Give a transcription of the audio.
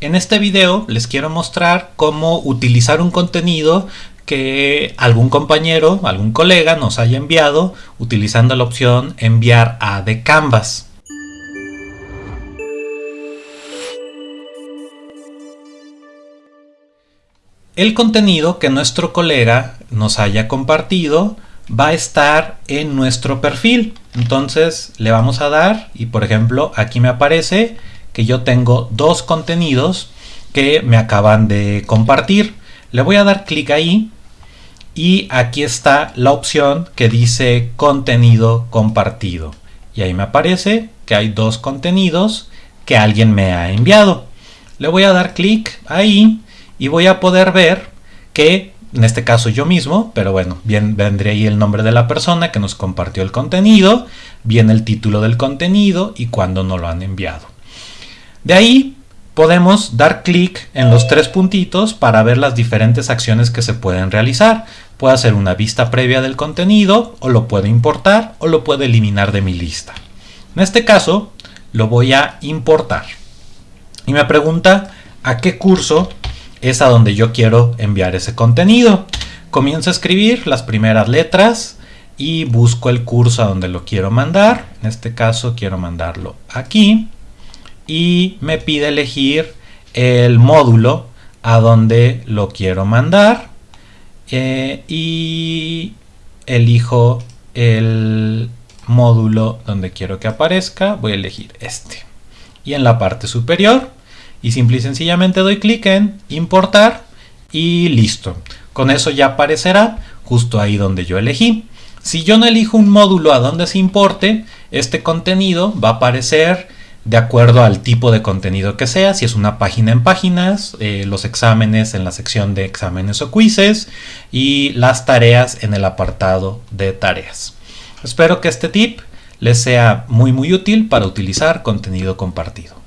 En este video les quiero mostrar cómo utilizar un contenido que algún compañero, algún colega nos haya enviado utilizando la opción enviar a de Canvas. El contenido que nuestro colega nos haya compartido va a estar en nuestro perfil. Entonces le vamos a dar y por ejemplo aquí me aparece que yo tengo dos contenidos que me acaban de compartir. Le voy a dar clic ahí y aquí está la opción que dice contenido compartido. Y ahí me aparece que hay dos contenidos que alguien me ha enviado. Le voy a dar clic ahí y voy a poder ver que en este caso yo mismo, pero bueno, bien vendría ahí el nombre de la persona que nos compartió el contenido, viene el título del contenido y cuándo nos lo han enviado. De ahí podemos dar clic en los tres puntitos para ver las diferentes acciones que se pueden realizar. Puede hacer una vista previa del contenido, o lo puede importar, o lo puede eliminar de mi lista. En este caso, lo voy a importar. Y me pregunta a qué curso es a donde yo quiero enviar ese contenido. Comienzo a escribir las primeras letras y busco el curso a donde lo quiero mandar. En este caso quiero mandarlo aquí. Y me pide elegir el módulo a donde lo quiero mandar. Eh, y elijo el módulo donde quiero que aparezca. Voy a elegir este. Y en la parte superior y simple y sencillamente doy clic en importar y listo. Con eso ya aparecerá justo ahí donde yo elegí. Si yo no elijo un módulo a donde se importe, este contenido va a aparecer de acuerdo al tipo de contenido que sea, si es una página en páginas, eh, los exámenes en la sección de exámenes o quizzes y las tareas en el apartado de tareas. Espero que este tip les sea muy muy útil para utilizar contenido compartido.